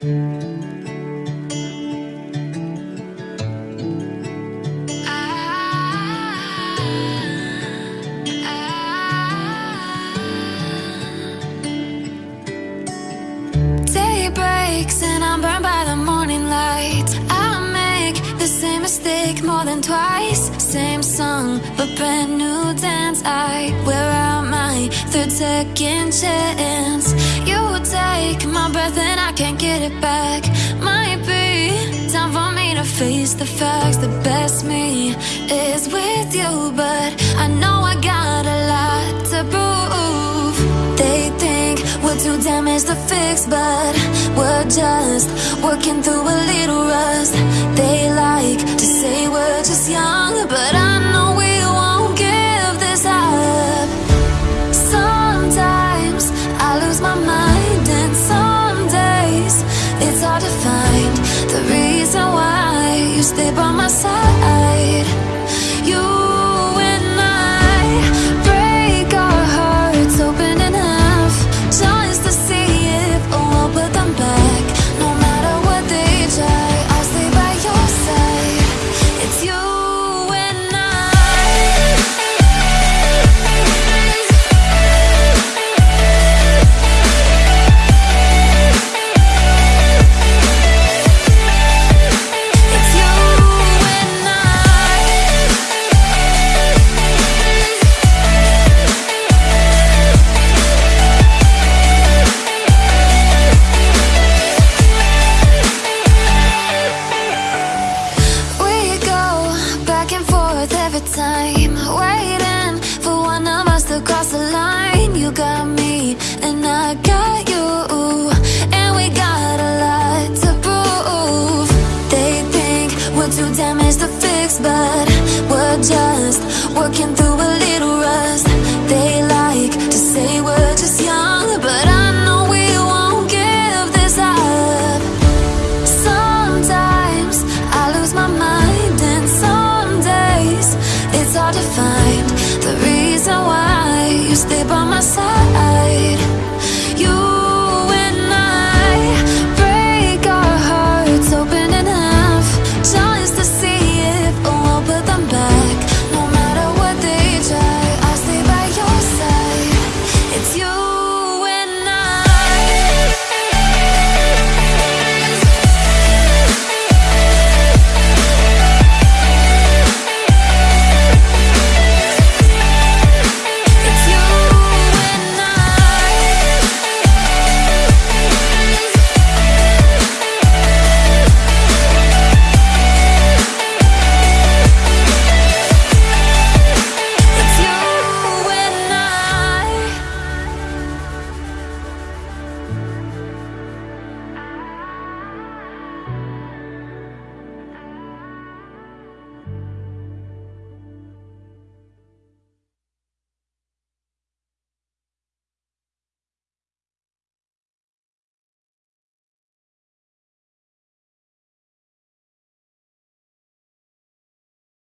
And I'm burned by the morning light. I make the same mistake more than twice. Same song, but brand new dance. I wear out my third second chance. My breath and I can't get it back. Might be time for me to face the facts. The best me is with you, but I know I got a lot to prove. They think we're too damaged to fix, but we're just working through a little to find the reason why you stay by my side. plans to fix, but we're just working through a little